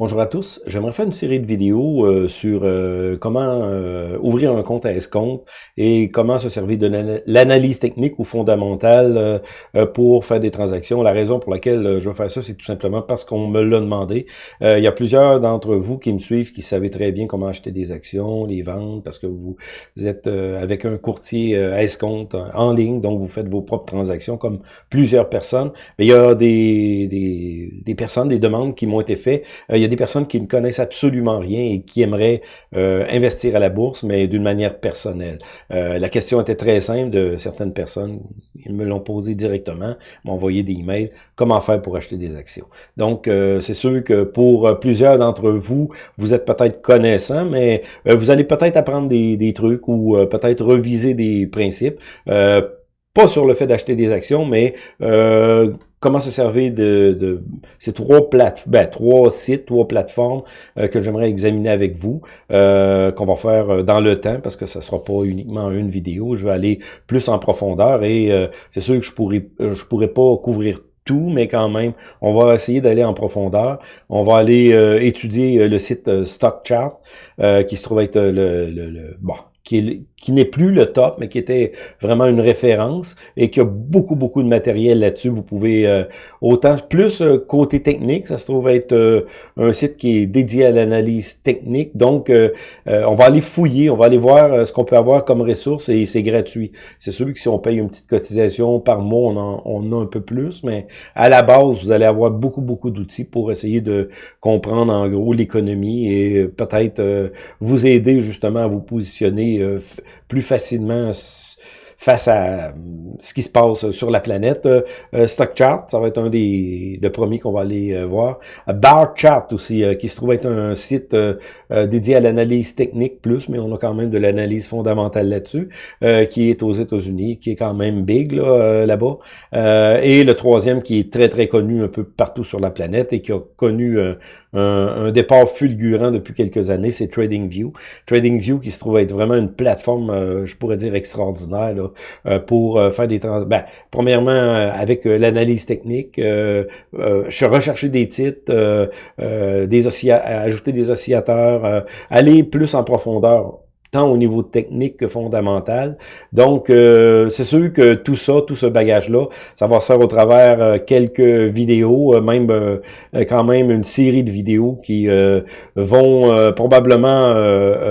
Bonjour à tous, j'aimerais faire une série de vidéos euh, sur euh, comment euh, ouvrir un compte à escompte et comment se servir de l'analyse technique ou fondamentale pour faire des transactions. La raison pour laquelle je vais faire ça, c'est tout simplement parce qu'on me l'a demandé. il y a plusieurs d'entre vous qui me suivent, qui savez très bien comment acheter des actions, les vendre, parce que vous, êtes avec un courtier à escompte en ligne, donc vous faites vos propres transactions comme plusieurs personnes. Mais il y a des, des, des personnes, des demandes qui m'ont été faites. Des personnes qui ne connaissent absolument rien et qui aimeraient euh, investir à la bourse, mais d'une manière personnelle. Euh, la question était très simple de certaines personnes. Ils me l'ont posé directement, m'ont envoyé des emails. Comment faire pour acheter des actions? Donc, euh, c'est sûr que pour plusieurs d'entre vous, vous êtes peut-être connaissants, mais vous allez peut-être apprendre des, des, trucs ou peut-être reviser des principes. pas sur le fait d'acheter des actions, mais comment se servir de, ces trois plate ben, trois sites, trois plateformes euh, que j'aimerais examiner avec vous, euh, qu'on va faire euh, dans le temps, parce que ça sera pas uniquement une vidéo. Je vais aller plus en profondeur et c'est sûr que je pourrais je pourrais pas couvrir tout, mais quand même, on va essayer d'aller en profondeur. On va aller étudier le site StockChart, qui se trouve être le, le, le bon, qui, qui n'est plus le top, mais qui était vraiment une référence et qui a beaucoup, beaucoup de matériel là-dessus. Vous pouvez, euh, autant plus euh, côté technique, ça se trouve être euh, un site qui est dédié à l'analyse technique. Donc, on va aller fouiller, on va aller voir ce qu'on peut avoir comme ressources et c'est gratuit. C'est sûr que si on paye une petite cotisation par mois, on, en, on a un peu plus, mais à la base, vous allez avoir beaucoup, beaucoup d'outils pour essayer de comprendre en gros l'économie et peut-être vous aider justement à vous positionner euh, plus facilement face à euh, ce qui se passe sur la planète. Euh, euh StockChart, ça va être un des, premiers qu'on va aller euh, voir. Bar Chart aussi, qui se trouve être un site dédié à l'analyse technique plus, mais on a quand même de l'analyse fondamentale là-dessus, qui est aux États-Unis, qui est quand même big là, là-bas. et le troisième qui est très très connu un peu partout sur la planète et qui a connu un, un, départ fulgurant depuis quelques années, c'est TradingView. TradingView qui se trouve être vraiment une plateforme, je pourrais dire extraordinaire là, euh, pour euh, faire des trans... Ben, premièrement, euh, avec l'analyse technique, je rechercher des titres, ajouter des oscillateurs, aller plus en profondeur tant au niveau technique que fondamental. Donc, euh, c'est sûr que tout ça, tout ce bagage-là, ça va se faire au travers euh, quelques vidéos, euh, même quand même une série de vidéos qui vont probablement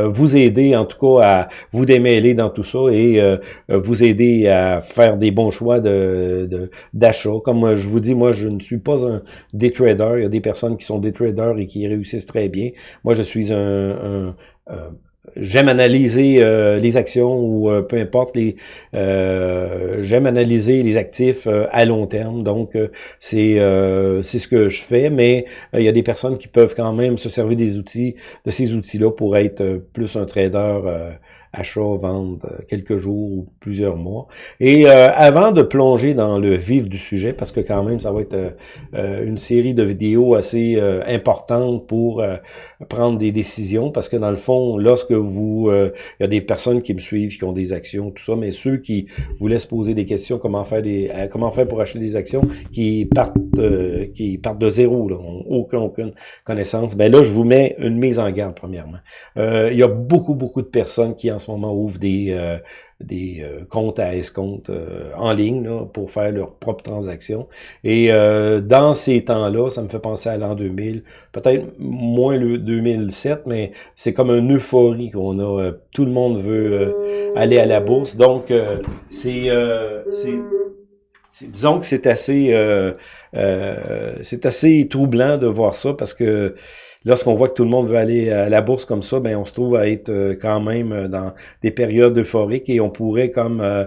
vous aider, en tout cas, à vous démêler dans tout ça et vous aider à faire des bons choix de d'achat. Comme je vous dis, moi, je ne suis pas un day trader. Il y a des personnes qui sont des traders et qui réussissent très bien. Moi, je suis un, un j'aime analyser euh, les actions ou euh, peu importe les euh, j'aime analyser les actifs à long terme. Donc c'est c'est ce que je fais mais il y a des personnes qui peuvent quand même se servir des outils de ces outils là pour être plus un trader achat, vente, euh, quelques jours ou plusieurs mois. Et euh, avant de plonger dans le vif du sujet, parce que quand même, ça va être euh, une série de vidéos assez importantes pour prendre des décisions, parce que dans le fond, lorsque vous... Il y a des personnes qui me suivent, qui ont des actions, tout ça, mais ceux qui vous laissent poser des questions, comment faire des comment faire pour acheter des actions, qui partent qui partent de zéro, là, ont aucune, aucune connaissance, ben là, je vous mets une mise en garde, premièrement. il y a beaucoup, beaucoup de personnes qui en ce moment ouvrent des, euh, des euh, comptes à escompte euh, en ligne pour faire leurs propres transactions. Et dans ces temps-là, ça me fait penser à l'an 2000, peut-être moins le 2007, mais c'est comme une euphorie qu'on a. tout le monde veut aller à la bourse. Donc, c'est... Disons que c'est assez, c'est assez troublant de voir ça parce que lorsqu'on voit que tout le monde veut aller à la bourse comme ça, ben on se trouve à être euh, quand même euh, dans des périodes euphoriques et on pourrait comme euh,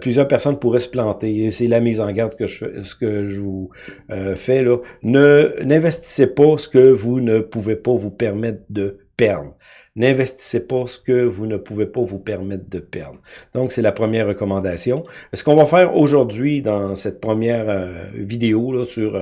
plusieurs personnes pourraient se planter. Et c'est la mise en garde que je ce que je vous fais là. Ne n'investissez pas ce que vous ne pouvez pas vous permettre de perdre. N'investissez pas ce que vous ne pouvez pas vous permettre de perdre. Donc, c'est la première recommandation. Ce qu'on va faire aujourd'hui dans cette première vidéo là, sur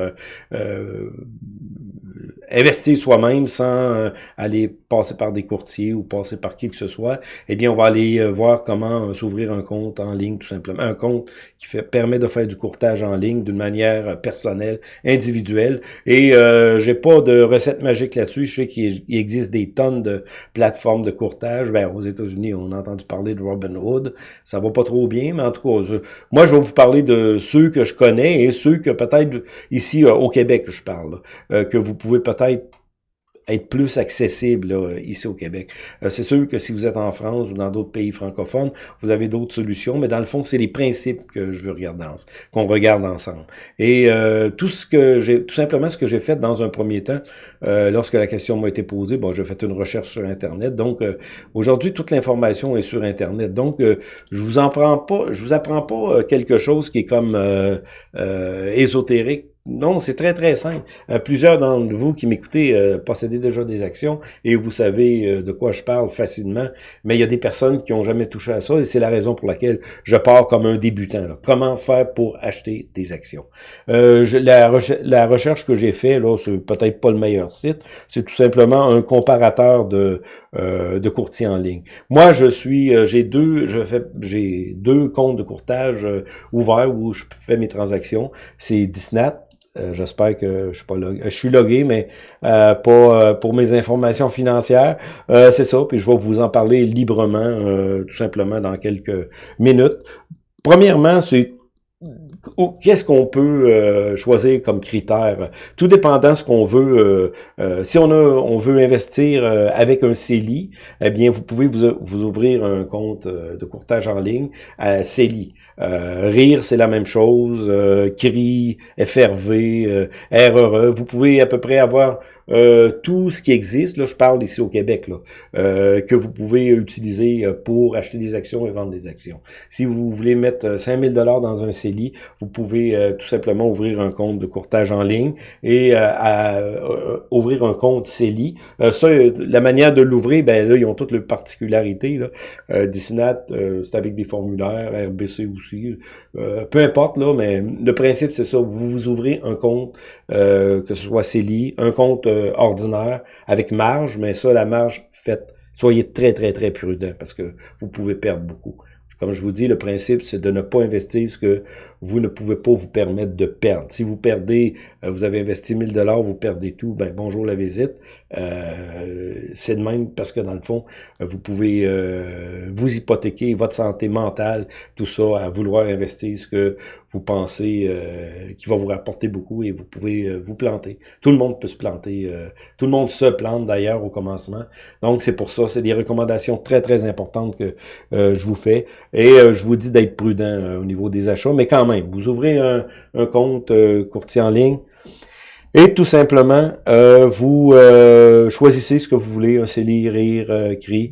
investir soi-même sans aller passer par des courtiers ou passer par qui que ce soit, eh bien, on va aller voir comment s'ouvrir un compte en ligne, tout simplement. Un compte qui fait, permet de faire du courtage en ligne d'une manière personnelle, individuelle. Et euh, j'ai pas de recette magique là-dessus. Je sais qu'il existe des tonnes de plateformes de courtage. Ben, aux États-Unis, on a entendu parler de Robinhood. Ça va pas trop bien, mais en tout cas, moi, je vais vous parler de ceux que je connais et ceux que peut-être ici euh, au Québec, je parle, euh, que vous pouvez peut-être être plus accessible ici au Québec. Euh, c'est sûr que si vous êtes en France ou dans d'autres pays francophones, vous avez d'autres solutions, mais dans le fond, c'est les principes que je veux regarder, qu'on regarde ensemble. Et euh, tout ce que tout simplement ce que j'ai fait dans un premier temps, euh, lorsque la question m'a été posée, bon, j'ai fait une recherche sur Internet. Donc aujourd'hui, toute l'information est sur Internet. Donc je vous en prends pas, je vous apprends pas quelque chose qui est comme ésotérique non, c'est très, très simple. Euh, plusieurs d'entre vous qui m'écoutez euh, possédez déjà des actions et vous savez euh, de quoi je parle facilement, mais il y a des personnes qui ont jamais touché à ça et c'est la raison pour laquelle je pars comme un débutant. Comment faire pour acheter des actions? La, recherche que j'ai fait, là, c'est peut-être pas le meilleur site, c'est tout simplement un comparateur de, de courtiers en ligne. Moi, je suis, j'ai deux, je fais, j'ai deux comptes de courtage ouverts où je fais mes transactions. C'est Disnat euh, j'espère que je suis pas logué. Je suis logué, mais euh, pas euh, pour mes informations financières. c'est ça, puis je vais vous en parler librement, tout simplement, dans quelques minutes. Premièrement, c'est qu'est-ce qu'on peut euh, choisir comme critère? Tout dépendant ce qu'on veut. Euh, euh, si on a, on veut investir avec un CELI, eh bien, vous pouvez vous, vous ouvrir un compte de courtage en ligne à CELI. Rire, c'est la même chose. CRI, FRV, RRE. Vous pouvez à peu près avoir tout ce qui existe. Là, je parle ici au Québec, là, que vous pouvez utiliser pour acheter des actions et vendre des actions. Si vous voulez mettre 5000 dollars dans un CELI, vous pouvez euh, tout simplement ouvrir un compte de courtage en ligne et euh, euh, ouvrir un compte CELI. ça, la manière de l'ouvrir, ben là, ils ont toutes les particularités. Là. Disnat, c'est avec des formulaires, RBC aussi. peu importe, là, mais le principe, c'est ça. Vous vous ouvrez un compte, que ce soit CELI, un compte ordinaire avec marge, mais ça, la marge, faites soyez très, très, très prudent parce que vous pouvez perdre beaucoup. Comme je vous dis, le principe, c'est de ne pas investir ce que vous ne pouvez pas vous permettre de perdre. Si vous perdez, euh, vous avez investi 1000 dollars, vous perdez tout, ben bonjour la visite. Euh, c'est de même parce que dans le fond, vous pouvez euh, vous hypothéquer votre santé mentale, tout ça, à vouloir investir ce que vous pensez qui va vous rapporter beaucoup et vous pouvez vous planter. Tout le monde peut se planter. tout le monde se plante d'ailleurs au commencement. Donc c'est pour ça, c'est des recommandations très très importantes que je vous fais. Et euh, je vous dis d'être prudent euh, au niveau des achats, mais quand même, vous ouvrez un, un compte euh, courtier en ligne, et tout simplement, euh, vous euh, choisissez ce que vous voulez, un CELI, rire, euh, cri.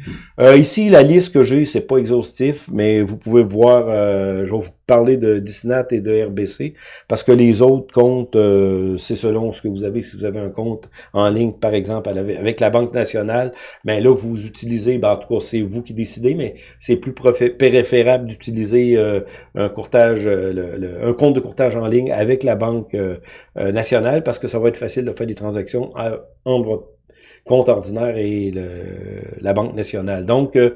ici, la liste que j'ai, c'est pas exhaustif, mais vous pouvez voir, je vais vous parler de Disnat et de RBC, parce que les autres comptes, c'est selon ce que vous avez. Si vous avez un compte en ligne, par exemple, avec la Banque nationale, ben là, vous utilisez, ben, en tout cas, c'est vous qui décidez, mais c'est plus préférable d'utiliser un courtage, un compte de courtage en ligne avec la Banque nationale, parce que ça va être facile de faire des transactions entre votre compte ordinaire et la Banque nationale. Donc, euh,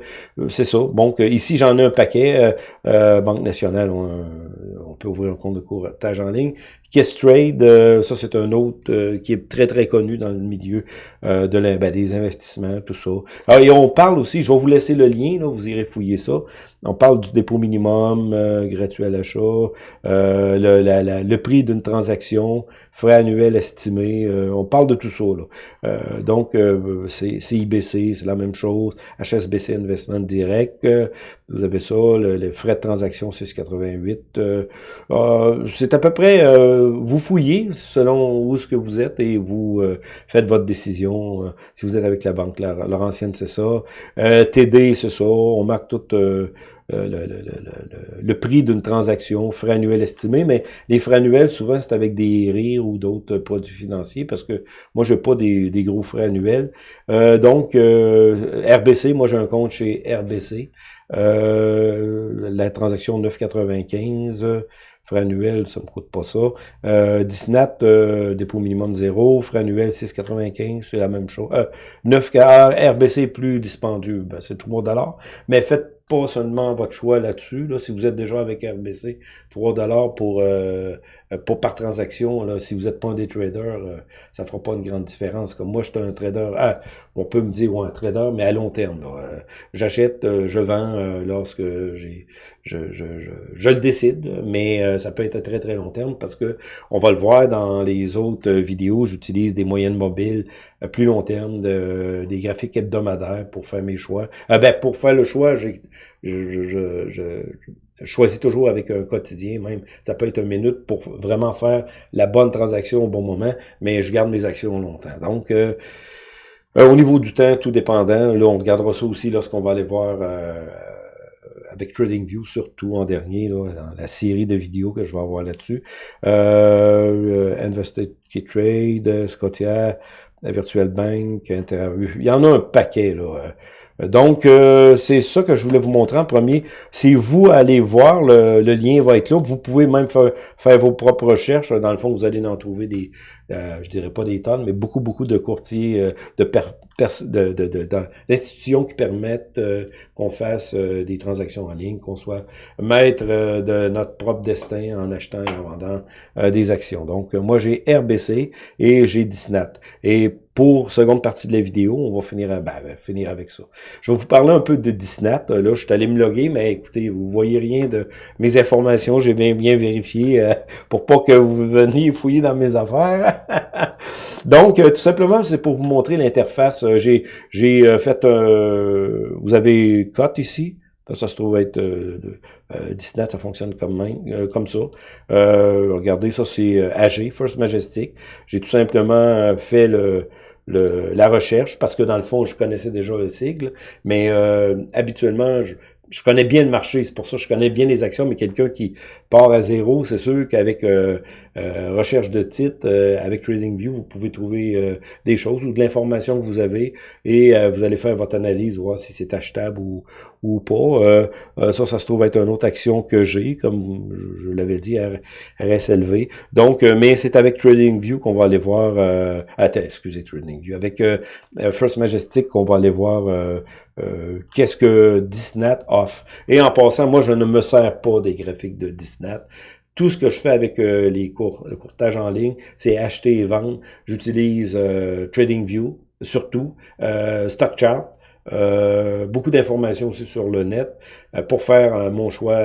c'est ça. Donc, ici, j'en ai un paquet. Euh, euh, Banque nationale, on, peut ouvrir un compte de courtage en ligne. Kiss Trade, ça, c'est un autre qui est très, très connu dans le milieu de ben, des investissements, tout ça. Alors, et on parle aussi, je vais vous laisser le lien, là, vous irez fouiller ça. On parle du dépôt minimum, gratuit à l'achat, le, le prix d'une transaction, frais annuels estimés. on parle de tout ça. Là. donc, euh, c'est IBC, c'est la même chose. HSBC Investment Direct, euh, vous avez ça. Le, les frais de transaction 6,88. Euh, euh, c'est à peu près, vous fouillez selon où ce que vous êtes et vous faites votre décision. si vous êtes avec la banque Laurentienne, c'est ça. TD, c'est ça. On marque tout le, prix d'une transaction, frais annuels estimés, mais les frais annuels, souvent, c'est avec des rires ou d'autres produits financiers, parce que moi, je n'ai pas des, gros frais annuels. donc, RBC, moi, j'ai un compte chez RBC. La transaction 9,95 frais annuels, ça me coûte pas ça. Euh, Disnat, euh, dépôt minimum zéro, frais annuels 6,95, c'est la même chose. Euh, 9 RBC plus dispendieux, ben, c'est 3 dollars. Mais faites pas seulement votre choix là-dessus. Là, si vous êtes déjà avec RBC, 3 dollars pour, euh, pour par transaction. Là, si vous n'êtes pas un des traders, euh, ça fera pas une grande différence. Comme moi, je suis un trader. Ah, on peut me dire ouais, un trader, mais à long terme. Euh, J'achète, euh, je vends lorsque j'ai je, je, je, je, le décide, mais ça peut être à très très long terme parce que on va le voir dans les autres vidéos. J'utilise des moyennes mobiles à plus long terme, de, des graphiques hebdomadaires pour faire mes choix. Ah ben pour faire le choix, j'ai je, je, je, choisis toujours avec un quotidien même. Ça peut être une minute pour vraiment faire la bonne transaction au bon moment, mais je garde mes actions longtemps. Donc, euh, euh, au niveau du temps, tout dépendant, là, on regardera ça aussi lorsqu'on va aller voir euh, avec TradingView, surtout en dernier, là, dans la série de vidéos que je vais avoir là-dessus. Euh, Trade, Scotia, Virtual Bank. Il y en a un paquet, là. Donc, euh, c'est ça que je voulais vous montrer en premier. Si vous allez voir, le, lien va être là. Vous pouvez même faire, vos propres recherches. Dans le fond, vous allez en trouver des, euh, je dirais pas des tonnes, mais beaucoup, beaucoup de courtiers, euh, de, d'institutions qui permettent euh, qu'on fasse des transactions en ligne, qu'on soit maître de notre propre destin en achetant et en vendant des actions. Donc, moi, j'ai RBC et j'ai Disnat. Et pour seconde partie de la vidéo, on va finir, ben, ben, finir avec ça. Je vais vous parler un peu de Disnat. Là, je suis allé me loguer, mais écoutez, vous voyez rien de mes informations. J'ai bien bien vérifié pour pas que vous veniez fouiller dans mes affaires. Donc, euh, tout simplement, c'est pour vous montrer l'interface. Euh, j'ai euh, fait un... Vous avez cut ici. Ça, se trouve être euh, Disney, ça fonctionne comme, même, comme ça. regardez, ça c'est AG, First Majestic. J'ai tout simplement fait le, le, la recherche parce que dans le fond, je connaissais déjà le sigle, mais habituellement, je, je connais bien le marché, c'est pour ça que je connais bien les actions, mais quelqu'un qui part à zéro, c'est sûr qu'avec euh, euh, recherche de titres, euh, avec TradingView, vous pouvez trouver des choses ou de l'information que vous avez et vous allez faire votre analyse, voir si c'est achetable ou, ou pas. ça, ça se trouve être une autre action que j'ai, comme je, l'avais dit, RSLV. Donc, mais c'est avec TradingView qu'on va aller voir... attends, excusez TradingView. Avec First Majestic qu'on va aller voir euh, qu'est-ce que Disnat Et en passant, moi, je ne me sers pas des graphiques de Disnat. Tout ce que je fais avec euh, les cours, le courtage en ligne, c'est acheter et vendre. J'utilise euh, TradingView, surtout, StockChart, euh, beaucoup d'informations aussi sur le net pour faire mon choix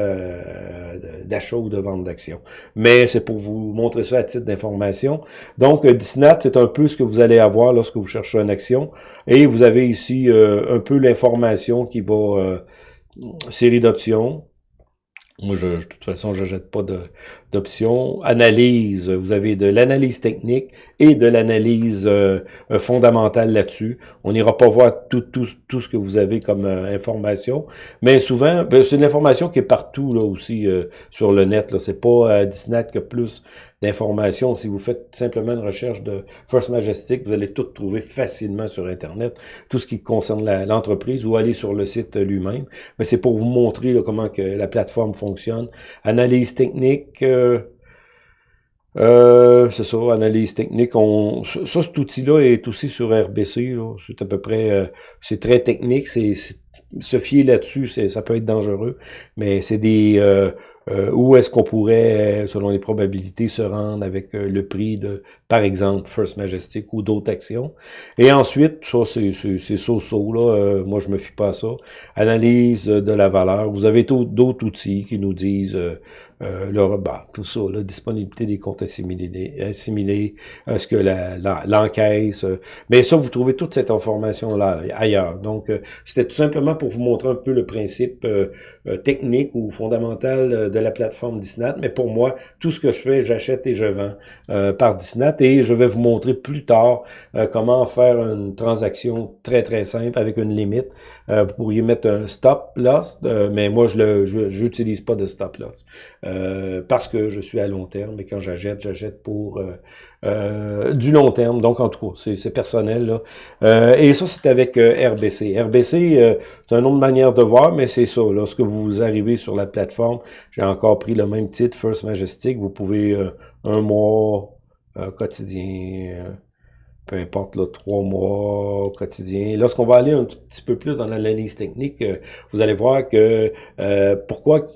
d'achat ou de vente d'actions. Mais c'est pour vous montrer ça à titre d'information. Donc, Disnat, c'est un peu ce que vous allez avoir lorsque vous cherchez une action. Et vous avez ici un peu l'information qui va... série d'options, moi, je, de toute façon, je jette pas d'options. Analyse, vous avez de l'analyse technique et de l'analyse euh, euh, fondamentale là-dessus. On n'ira pas voir tout, tout, tout ce que vous avez comme euh, information, mais souvent, ben, c'est une information qui est partout là aussi sur le net. Là, c'est pas Disney que plus d'informations. Si vous faites simplement une recherche de First Majestic, vous allez tout trouver facilement sur Internet, tout ce qui concerne l'entreprise ou aller sur le site lui-même. Mais c'est pour vous montrer comment que la plateforme fonctionne. Analyse technique, euh, euh, c'est ça, analyse technique. Ça, cet outil-là est aussi sur RBC. C'est à peu près, euh, c'est très technique. C'est se fier là-dessus, ça peut être dangereux, mais c'est des où est-ce qu'on pourrait, selon les probabilités, se rendre avec euh, le prix de, par exemple, First Majestic ou d'autres actions? Et ensuite, ça, c'est so-so, là. Euh, moi, je me fie pas à ça. Analyse de la valeur. Vous avez d'autres outils qui nous disent euh, le rebat, tout ça, la disponibilité des comptes assimilés, assimilés est-ce que l'encaisse. Mais ça, vous trouvez toute cette information-là ailleurs. Donc, c'était tout simplement pour vous montrer un peu le principe technique ou fondamental de la plateforme Disnat, mais pour moi, tout ce que je fais, j'achète et je vends par Disnat, et je vais vous montrer plus tard comment faire une transaction très très simple avec une limite. vous pourriez mettre un stop loss, mais moi je le j'utilise pas de stop loss parce que je suis à long terme et quand j'achète, j'achète pour du long terme. Donc en tout cas, c'est personnel là. et ça c'est avec RBC. RBC, c'est un autre manière de voir, mais c'est ça. Lorsque vous arrivez sur la plateforme, j'ai encore pris le même titre, First Majestic. Vous pouvez euh, un mois euh, quotidien, euh, peu importe, trois mois quotidien. Lorsqu'on va aller un petit peu plus dans l'analyse technique, vous allez voir que pourquoi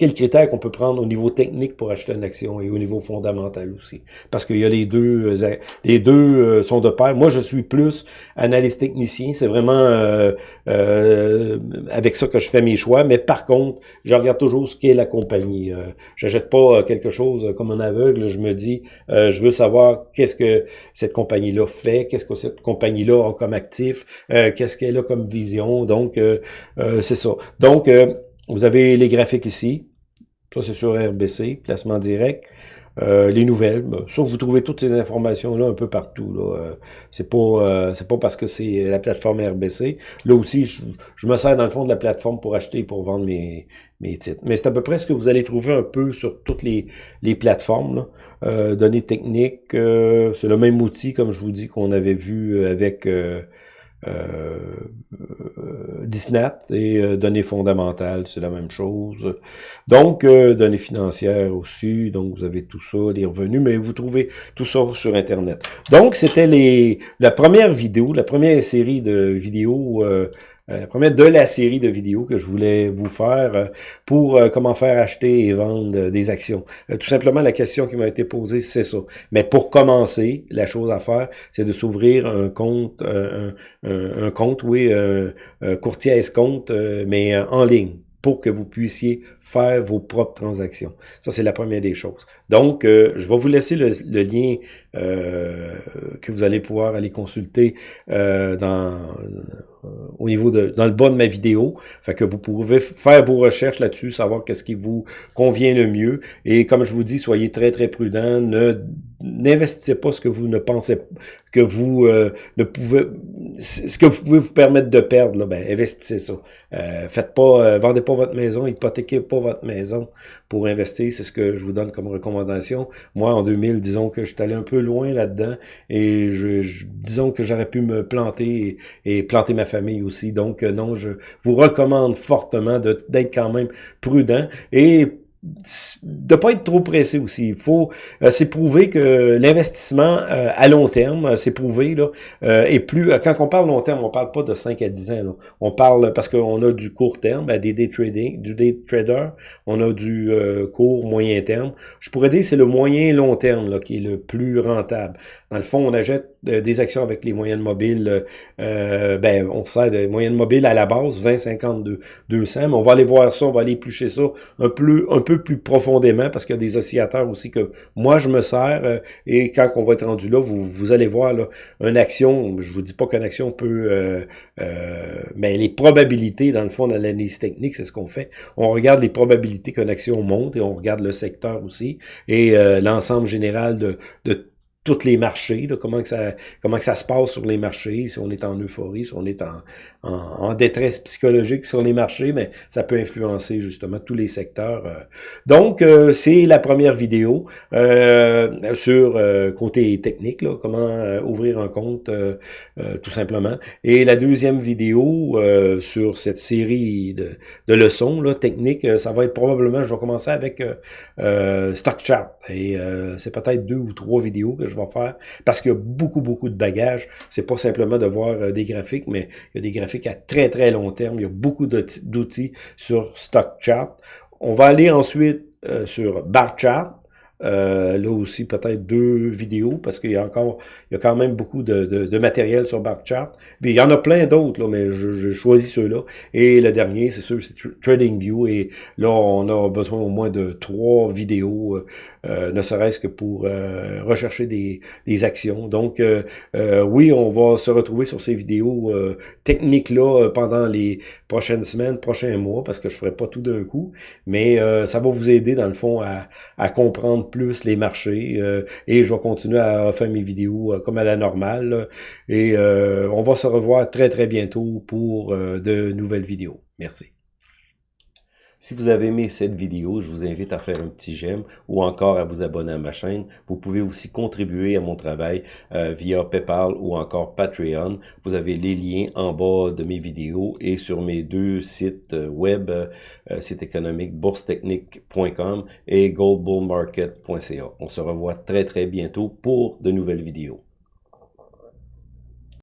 quels critères qu'on peut prendre au niveau technique pour acheter une action et au niveau fondamental aussi? Parce qu'il y a les deux, euh, les deux euh, sont de pair. Moi, je suis plus analyste technicien. C'est vraiment euh, avec ça que je fais mes choix. Mais par contre, je regarde toujours ce qu'est la compagnie. je n'achète pas quelque chose comme un aveugle. Je me dis, je veux savoir qu'est-ce que cette compagnie-là fait, qu'est-ce que cette compagnie-là a comme actif, qu'est-ce qu'elle a comme vision. Donc, c'est ça. Donc, vous avez les graphiques ici. Ça, c'est sur RBC, placement direct. Euh, les nouvelles, ben, ça, vous trouvez toutes ces informations-là un peu partout. Là. Euh, c'est pas euh, c'est pas parce que c'est la plateforme RBC. Là aussi, je, me sers dans le fond de la plateforme pour acheter et pour vendre mes, mes titres. Mais c'est à peu près ce que vous allez trouver un peu sur toutes les, les plateformes. Là. données techniques, c'est le même outil, comme je vous dis, qu'on avait vu avec euh, Disnat et euh, données fondamentales, c'est la même chose. Donc, euh, données financières aussi, donc vous avez tout ça, les revenus, mais vous trouvez tout ça sur Internet. Donc, c'était les la première vidéo, la première série de vidéos euh, euh, la première de la série de vidéos que je voulais vous faire euh, pour euh, comment faire acheter et vendre des actions. tout simplement, la question qui m'a été posée, c'est ça. Mais pour commencer, la chose à faire, c'est de s'ouvrir un compte, un, compte, oui, un courtier escompte, mais en ligne pour que vous puissiez faire vos propres transactions. Ça, c'est la première des choses. Donc, je vais vous laisser le, lien euh, que vous allez pouvoir aller consulter euh, dans au niveau de dans le bas de ma vidéo. Fait que vous pouvez faire vos recherches là-dessus, savoir qu'est-ce qui vous convient le mieux. Et comme je vous dis, soyez très très prudent. Ne n'investissez pas ce que vous ne pensez que vous euh, ne pouvez ce que vous pouvez vous permettre de perdre. Là, ben investissez ça. Euh, faites pas, euh, vendez pas votre maison, hypothéquez pas votre maison pour investir. C'est ce que je vous donne comme recommandation. Moi, en 2000, disons que je suis allé un peu loin là-dedans et je, disons que j'aurais pu me planter et, planter ma famille aussi. Donc euh, non, je vous recommande fortement d'être quand même prudent et de pas être trop pressé aussi. Il faut, euh, c'est prouvé que l'investissement euh, à long terme, euh, c'est prouvé là, et plus quand on parle long terme, on parle pas de 5 à 10 ans. On parle parce qu'on a du court terme, ben, des day trading, du day trader, on a du court moyen terme. Je pourrais dire c'est le moyen long terme qui est le plus rentable. Dans le fond, on achète des actions avec les moyennes mobiles. ben, on sert des moyennes mobiles à la base 20, 50, 200, mais on va aller voir ça, on va aller éplucher ça un peu un peu plus profondément parce qu'il y a des oscillateurs aussi que moi je me sers euh, et quand on va être rendu là, vous, vous allez voir là, une action, je vous dis pas qu'une action peut, euh, euh, mais les probabilités dans le fond de l'analyse technique, c'est ce qu'on fait. On regarde les probabilités qu'une action monte et on regarde le secteur aussi et l'ensemble général de, de les marchés, comment que ça comment que ça se passe sur les marchés, si on est en euphorie, si on est en, en, détresse psychologique sur les marchés, mais ça peut influencer justement tous les secteurs. Euh. Donc, euh, c'est la première vidéo euh, sur euh, côté technique, là, comment ouvrir un compte tout simplement. Et la deuxième vidéo sur cette série de, de leçons là, techniques, ça va être probablement, je vais commencer avec Stock Chart. Et c'est peut-être deux ou trois vidéos que je vais faire, parce qu'il y a beaucoup, beaucoup de bagages. C'est pas simplement de voir euh, des graphiques, mais il y a des graphiques à très, très long terme. Il y a beaucoup d'outils sur Stock Chart. On va aller ensuite euh, sur Bar Chart. Euh, là aussi, peut-être deux vidéos, parce qu'il y a encore, il y a quand même beaucoup de, de, matériel sur BarkChart. Puis il y en a plein d'autres, mais je, choisis ceux-là. Et le dernier, c'est sûr, c'est TradingView. Et là, on a besoin au moins de trois vidéos, euh, euh, ne serait-ce que pour rechercher des, des actions. Donc, oui, on va se retrouver sur ces vidéos techniques-là pendant les prochaines semaines, prochains mois, parce que je ferai pas tout d'un coup. Mais ça va vous aider, dans le fond, à, à comprendre plus les marchés euh, et je vais continuer à faire mes vidéos euh, comme à la normale. et euh, on va se revoir très très bientôt pour de nouvelles vidéos. Merci. Si vous avez aimé cette vidéo, je vous invite à faire un petit j'aime ou encore à vous abonner à ma chaîne. Vous pouvez aussi contribuer à mon travail via PayPal ou encore Patreon. Vous avez les liens en bas de mes vidéos et sur mes deux sites web, site économique boursetechnique.com et goldbullmarket.ca. On se revoit très très bientôt pour de nouvelles vidéos.